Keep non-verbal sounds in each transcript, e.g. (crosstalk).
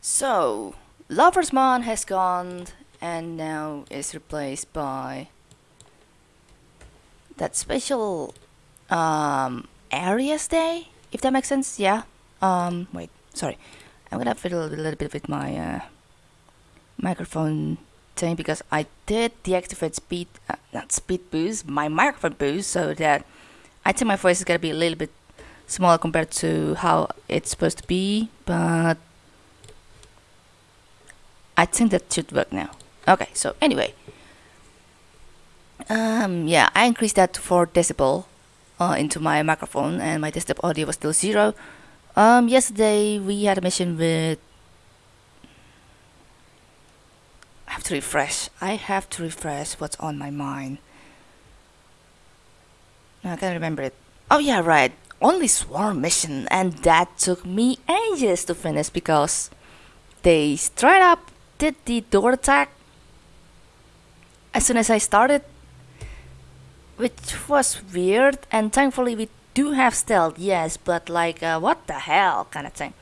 So, Lover's Mon has gone and now is replaced by that special um, Aries Day, if that makes sense. Yeah. Um, wait, sorry. I'm gonna fiddle a little bit with my uh, microphone thing because I did deactivate speed, uh, not speed boost, my microphone boost, so that I think my voice is gonna be a little bit smaller compared to how it's supposed to be, but I think that should work now. Okay, so anyway, um, yeah, I increased that to 4 decibel uh, into my microphone, and my desktop audio was still zero. Um, yesterday we had a mission with. I have to refresh. I have to refresh what's on my mind. I can't remember it. Oh yeah, right. Only swarm mission, and that took me ages to finish because they straight up did the door attack as soon as I started, which was weird. And thankfully, we do have stealth, yes, but like, uh, what the hell, kind of thing.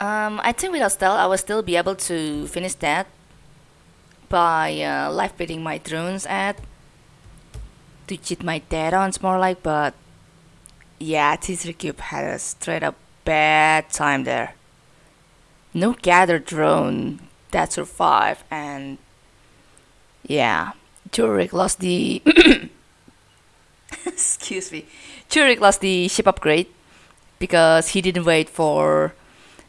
Um, I think without stealth, I will still be able to finish that by uh, live my drones at to cheat my data on more like, but yeah, T3 Cube had a straight up bad time there. No gather drone that survived, and yeah, Turik lost the. (coughs) excuse me, Turik lost the ship upgrade because he didn't wait for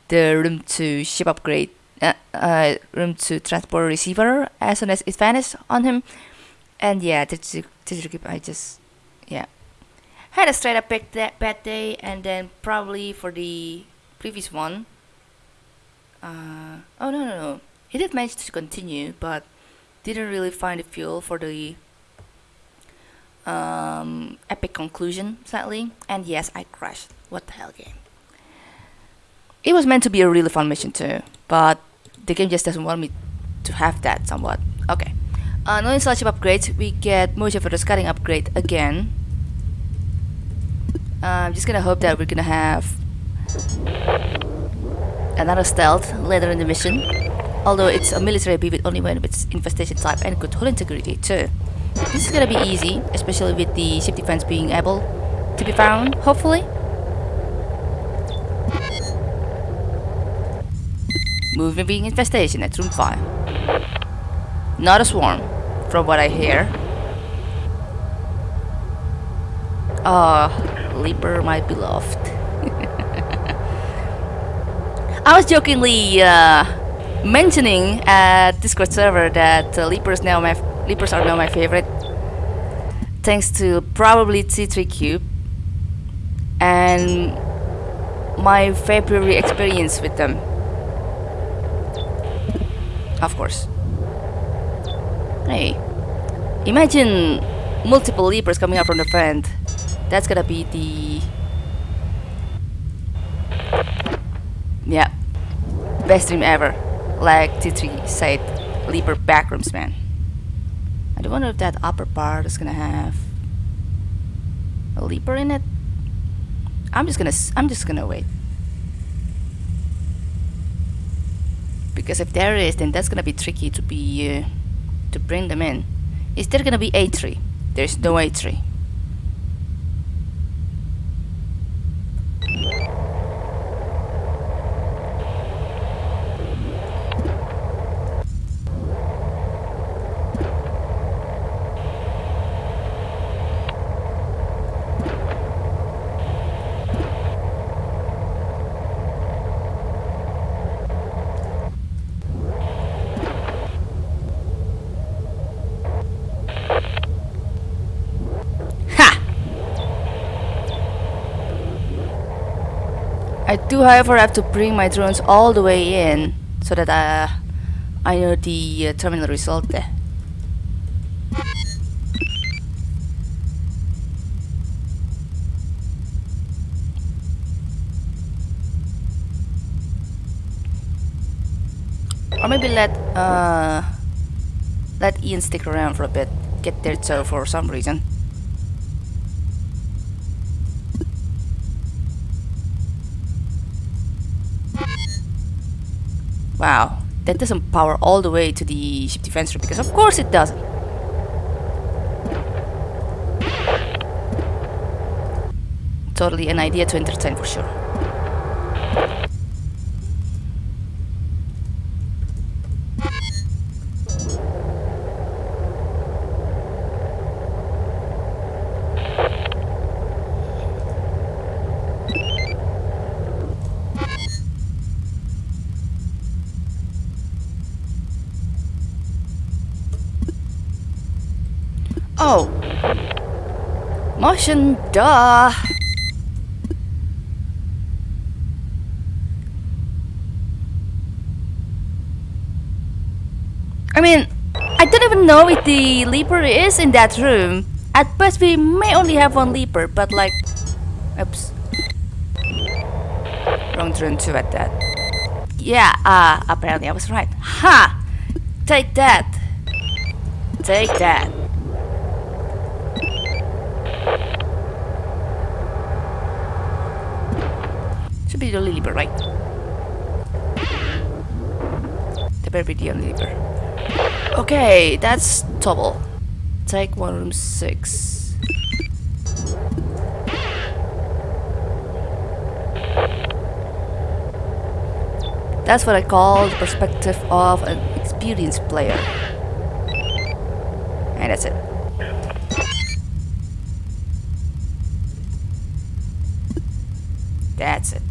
the room to ship upgrade, uh, uh, room to transport receiver as soon as it vanished on him, and yeah, T3 Cube, I just yeah had a straight up bad day, and then probably for the previous one. Uh, oh no no no he did manage to continue, but didn't really find the fuel for the um, epic conclusion, sadly. And yes, I crashed. What the hell game? It was meant to be a really fun mission too, but the game just doesn't want me to have that somewhat. Okay. Uh, no installation upgrades, we get motion for the scouting upgrade again. Uh, I'm just gonna hope that we're gonna have another stealth later in the mission although it's a military with only one its infestation type and good hull integrity too. This is gonna be easy, especially with the ship defense being able to be found, hopefully. Moving infestation at room 5. Not a swarm, from what I hear. Ah, oh, Leaper, my beloved. I was jokingly uh, mentioning at Discord server that uh, Leapers now my Leapers are now my favorite, thanks to probably T3 Cube and my February experience with them. Of course. Hey, imagine multiple Leapers coming out from the vent. That's gonna be the yeah best dream ever like T3 said, Leaper backrooms man. I don't wonder if that upper part is gonna have a leaper in it. I'm just gonna I'm just gonna wait. Because if there is, then that's gonna be tricky to be uh, to bring them in. Is there gonna be A3? There's no A3. I do however have to bring my drones all the way in so that uh, I know the uh, terminal result there. Or maybe let uh, let Ian stick around for a bit, get there so for some reason. Wow, that doesn't power all the way to the ship defense room because of course it doesn't. Totally an idea to entertain for sure. Oh. Duh. I mean, I don't even know if the leaper is in that room. At best, we may only have one leaper, but like... Oops. Wrong turn two at that. Yeah, uh, apparently I was right. Ha! Take that! Take that. Should be the only leaper, right? The better be the only leaper. Okay, that's double. Take one room six. That's what I call the perspective of an experienced player. And that's it. That's it.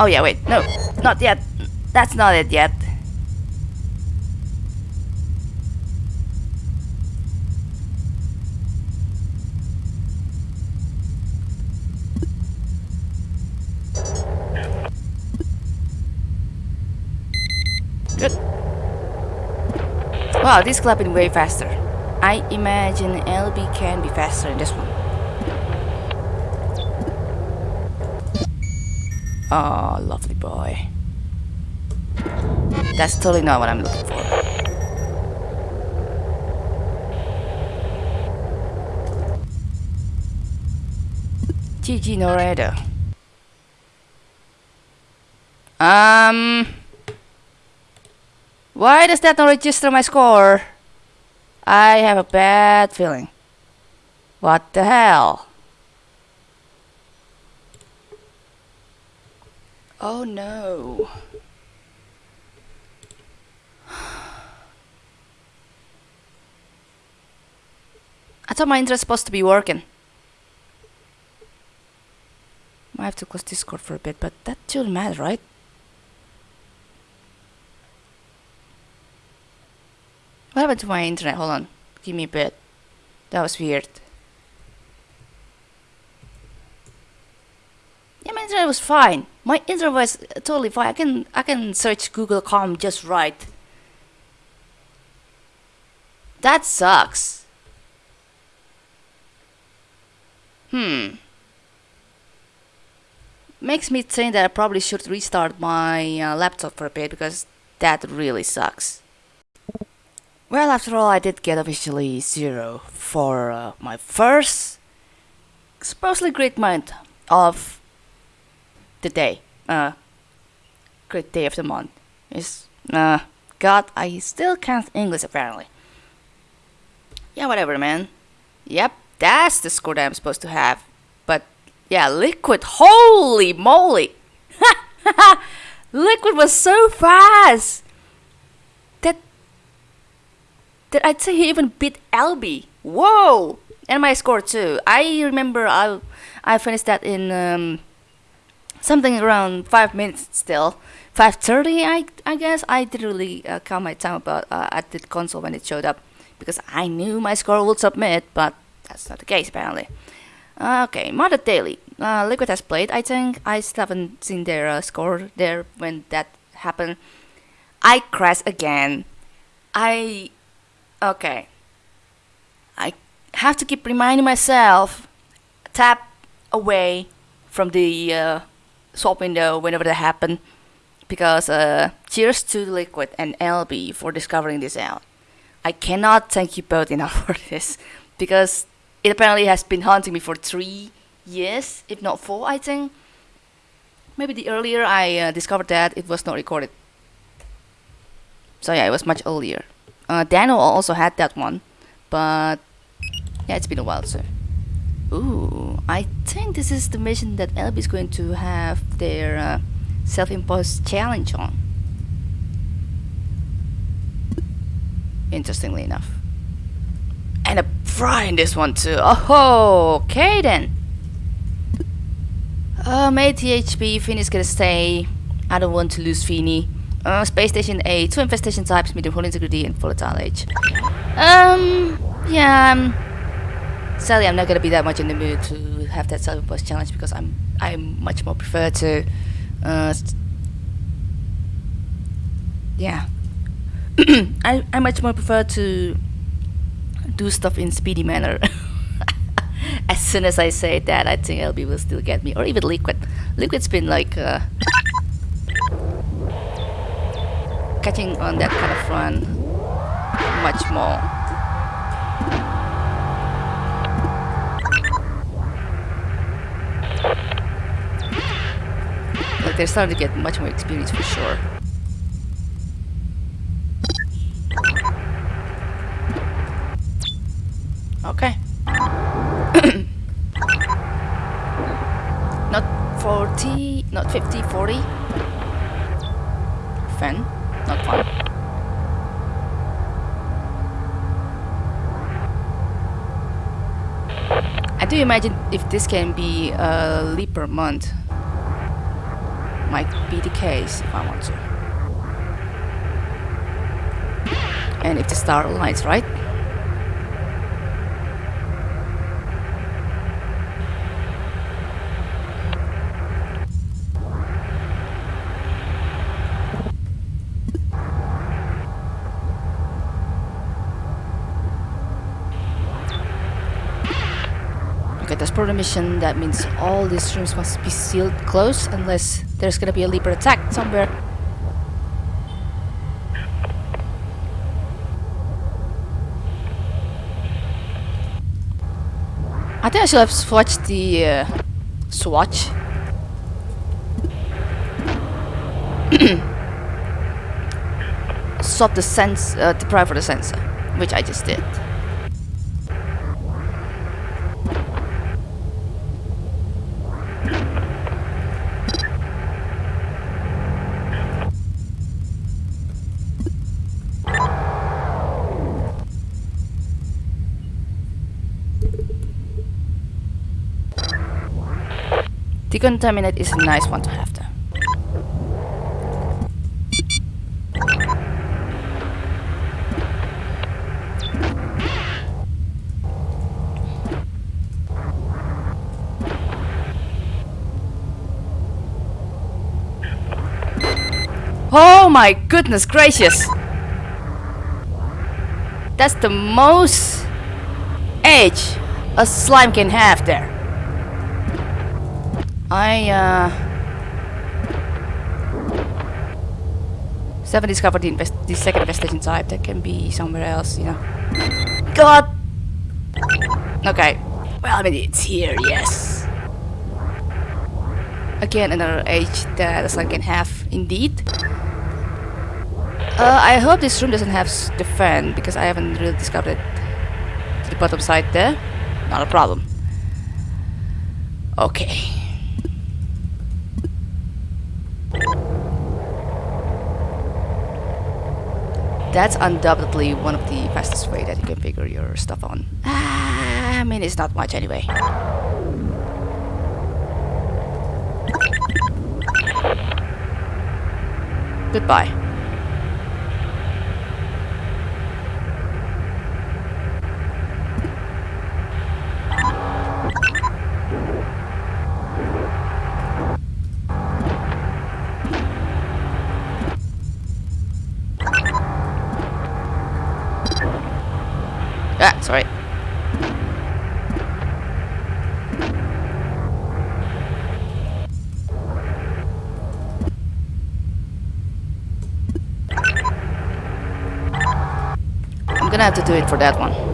Oh yeah, wait, no, not yet. That's not it yet. Good. Wow, this clapping way faster. I imagine LB can be faster in this one. Oh, lovely boy. That's totally not what I'm looking for. GG Noredo. Um... Why does that not register my score? I have a bad feeling. What the hell? Oh no. I thought my internet's supposed to be working. Might have to close Discord for a bit, but that shouldn't matter, right? What happened to my internet? Hold on. Give me a bit. That was weird. Yeah, my internet was fine. My internet was totally fine. I can I can search Google.com just right. That sucks. Hmm. Makes me think that I probably should restart my uh, laptop for a bit because that really sucks. Well, after all, I did get officially zero for uh, my first supposedly great month of the day. Uh, great day of the month. Is uh, God, I still can't English apparently. Yeah, whatever, man. Yep, that's the score that I'm supposed to have. But yeah, Liquid, holy moly! (laughs) Liquid was so fast! That that I'd say he even beat LB. Whoa! And my score too. I remember I I finished that in um, something around five minutes still. 5:30, I I guess. I didn't really uh, count my time about uh, at the console when it showed up because I knew my score would submit, but that's not the case apparently. Okay, Mother Daily. Uh, Liquid has played. I think I still haven't seen their uh, score there when that happened. I crashed again. I okay. I have to keep reminding myself tap away from the uh, swap window whenever that happen because uh, cheers to Liquid and LB for discovering this out. I cannot thank you both enough (laughs) for this because it apparently has been haunting me for three years, if not four, I think. Maybe the earlier I uh, discovered that it was not recorded So yeah, it was much earlier. Uh, Daniel also had that one, but yeah, it's been a while so. Ooh, I think this is the mission that LB is going to have their uh, self-imposed challenge on. Interestingly enough. And a fry in this one too. Oh, okay then. Um, ATHP, Finny's gonna stay. I don't want to lose Finny. Uh, space station A, two infestation types, medium hull integrity and volatile age. Um, yeah, um, sadly I'm not gonna be that much in the mood to have that self-imposed challenge because I'm I much more prefer to, uh, yeah, (clears throat) I I much more prefer to do stuff in speedy manner. (laughs) as soon as I say that, I think LB will still get me, or even Liquid. Liquid's been like uh, catching on that kind of run much more. They're starting to get much more experience for sure. Okay. (coughs) not 40, not 50, 40. Fan, not fun. I do imagine if this can be a leap per month, might be the case if I want to. And if the star aligns, right? Okay, that's part of the mission. That means all these rooms must be sealed closed unless there's gonna be a leaper attack somewhere. I think I should have swatched the uh, swatch. (coughs) Swap the sense, uh, the prior for the sensor, which I just did. Decontaminate is a nice one to have there. Oh my goodness gracious! That's the most edge a slime can have there. I, uh... Seven discovered the, the second infestation type that can be somewhere else, you know. God! Okay. Well, I mean, it's here, yes. Again, another age that a slime can have, indeed. Uh, I hope this room doesn't have the fan, because I haven't really discovered it. To the bottom side there. Not a problem. Okay. That's undoubtedly one of the fastest way that you can figure your stuff on. Ah, I mean, it's not much anyway. Goodbye. Sorry. I'm gonna have to do it for that one.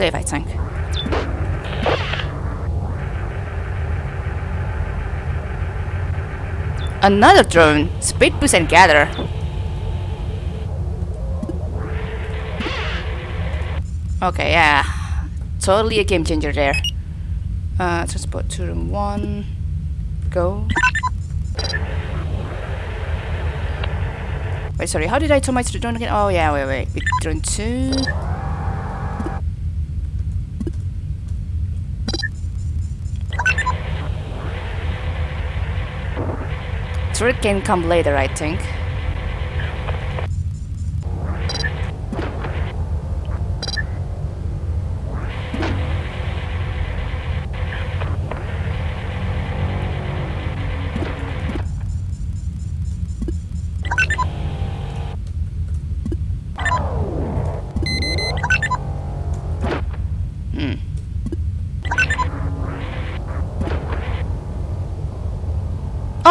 i think Another drone! Speed boost and gather! Okay, yeah. Totally a game changer there. Uh, transport to room 1. Go. Wait, sorry, how did I turn my drone again? Oh yeah, wait, wait. Drone 2. trick can come later, I think.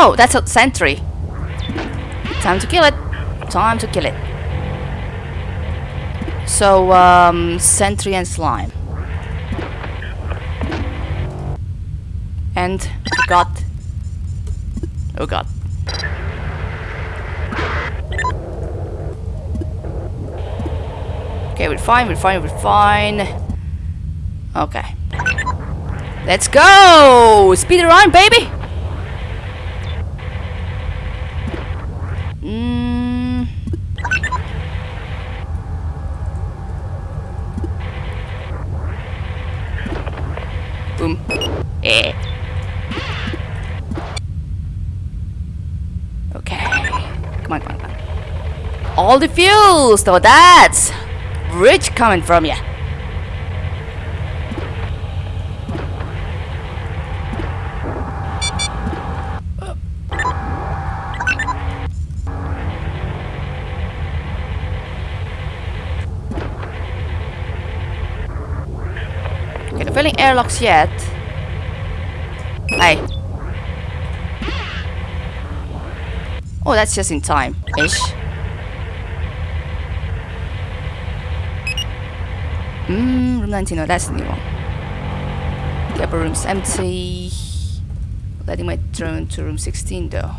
Oh, that's a sentry. Time to kill it. Time to kill it. So, um, sentry and slime. And forgot. Oh god. Okay, we're fine, we're fine, we're fine. Okay. Let's go! Speed run, baby! Mm. Boom. Eh. Okay. Come on, come on, come on. All the fuels, though that's rich coming from you. Okay, filling airlocks yet. Hey. Oh, that's just in time, ish. Hmm, room 19, no, that's the new one. The upper room's empty. Letting my drone to room 16 though.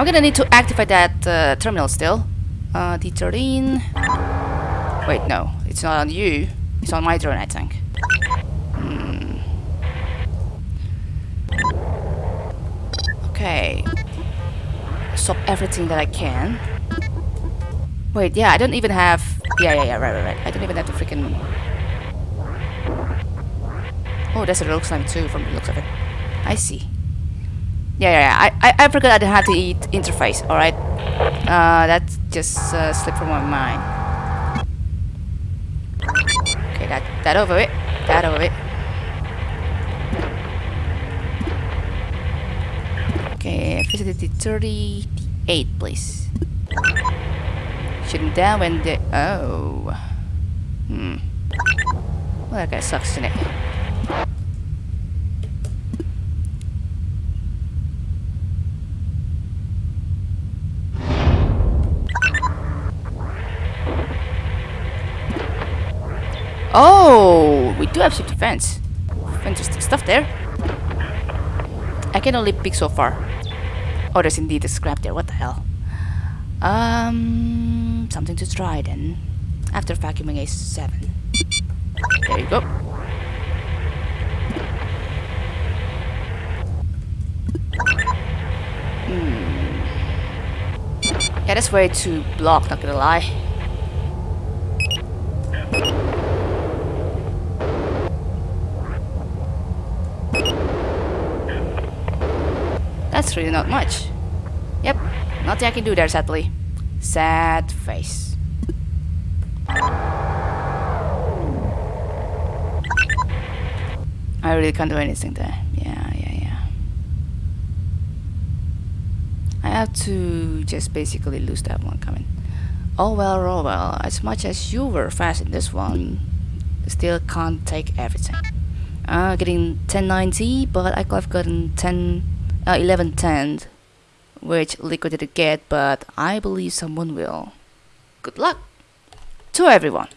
I'm gonna need to activate that uh, terminal still. Uh, D13. Wait, no, it's not on you. It's on my drone, I think. Hmm. Okay. Stop everything that I can. Wait, yeah, I don't even have. Yeah, yeah, yeah, right, right, right. I don't even have to freaking. Oh, that's a rogue slime too, from the looks of it. I see. Yeah, yeah. I, I, I forgot have to eat interface, alright? Uh, that just uh, slipped from my mind. Okay, that, that over it. That over it. Okay, facility 38, please. Shooting down when the... Oh. Hmm. Well, that guy sucks, isn't it? Oh, we do have ship defense. Fantastic stuff there. I can only pick so far. Oh, there's indeed a scrap there. What the hell? Um, something to try then. After vacuuming a 7. There you go. Hmm. Yeah, that's way too blocked, not gonna lie. It's really not much. Yep, nothing I can do there, sadly. Sad face. I really can't do anything there. Yeah, yeah, yeah. I have to just basically lose that one coming. Oh well, oh well, as much as you were fast in this one, still can't take everything. Uh, getting 1090, but I could have gotten 10 uh, 1110 which Liquid didn't get but I believe someone will. Good luck to everyone!